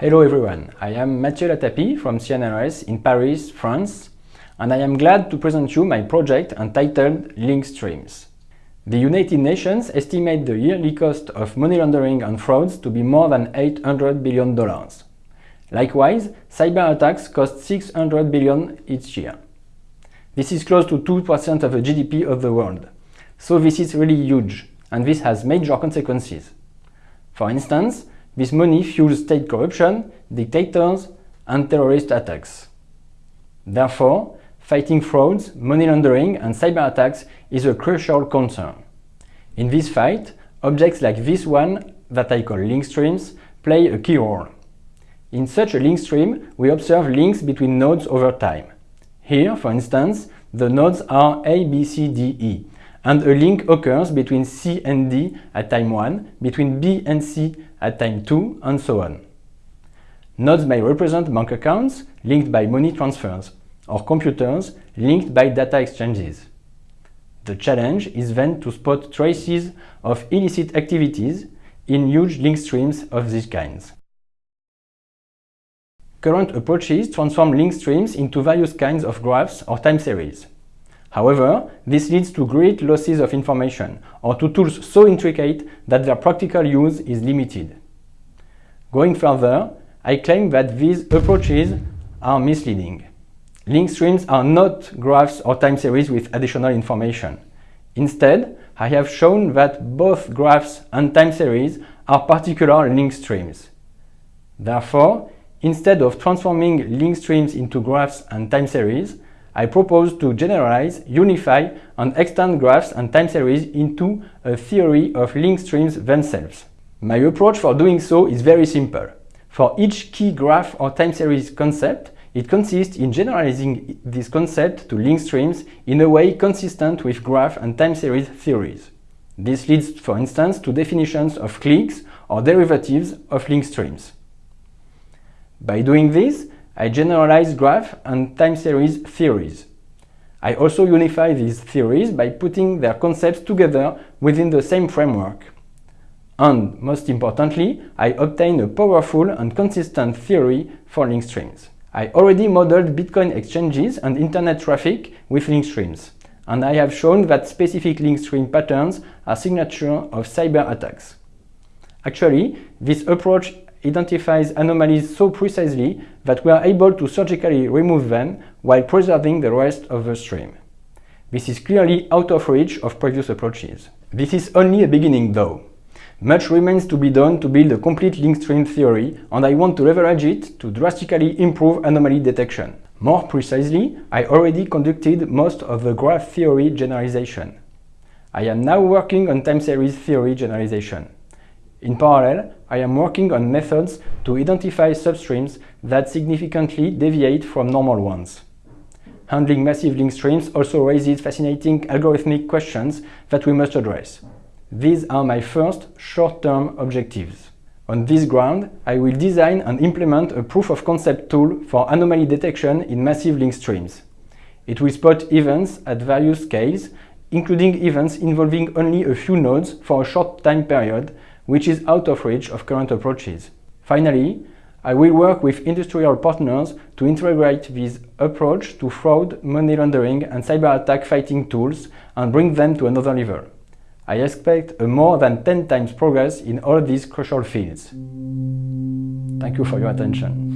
Hello everyone, I am Matthieu Latapy from CNRS in Paris, France, and I am glad to present you my project entitled Link Streams. The United Nations estimate the yearly cost of money laundering and frauds to be more than $800 billion. Likewise, cyber attacks cost 600 billion each year. This is close to 2% of the GDP of the world. So this is really huge, and this has major consequences. For instance, this money fuels state corruption, dictators, and terrorist attacks. Therefore, fighting frauds, money laundering, and cyber attacks is a crucial concern. In this fight, objects like this one, that I call link streams, play a key role. In such a link stream, we observe links between nodes over time. Here, for instance, the nodes are A, B, C, D, E, and a link occurs between C and D at time 1, between B and C at time 2, and so on. Nodes may represent bank accounts linked by money transfers, or computers linked by data exchanges. The challenge is then to spot traces of illicit activities in huge link streams of these kinds. Current approaches transform link streams into various kinds of graphs or time series. However, this leads to great losses of information or to tools so intricate that their practical use is limited. Going further, I claim that these approaches are misleading. Link streams are not graphs or time series with additional information. Instead, I have shown that both graphs and time series are particular link streams. Therefore, instead of transforming link streams into graphs and time series, I propose to generalize, unify, and extend graphs and time series into a theory of link streams themselves. My approach for doing so is very simple. For each key graph or time series concept, it consists in generalizing this concept to link streams in a way consistent with graph and time series theories. This leads, for instance, to definitions of cliques or derivatives of link streams. By doing this, I generalize graph and time series theories. I also unify these theories by putting their concepts together within the same framework. And, most importantly, I obtain a powerful and consistent theory for link streams. I already modeled Bitcoin exchanges and internet traffic with link streams, and I have shown that specific link stream patterns are signature of cyber attacks. Actually, this approach identifies anomalies so precisely that we are able to surgically remove them while preserving the rest of the stream. This is clearly out of reach of previous approaches. This is only a beginning though. Much remains to be done to build a complete link stream theory and I want to leverage it to drastically improve anomaly detection. More precisely, I already conducted most of the graph theory generalization. I am now working on time series theory generalization. In parallel, I am working on methods to identify substreams that significantly deviate from normal ones. Handling massive link streams also raises fascinating algorithmic questions that we must address. These are my first short-term objectives. On this ground, I will design and implement a proof-of-concept tool for anomaly detection in massive link streams. It will spot events at various scales, including events involving only a few nodes for a short time period which is out of reach of current approaches. Finally, I will work with industrial partners to integrate this approach to fraud, money laundering and cyber attack fighting tools and bring them to another level. I expect a more than 10 times progress in all these crucial fields. Thank you for your attention.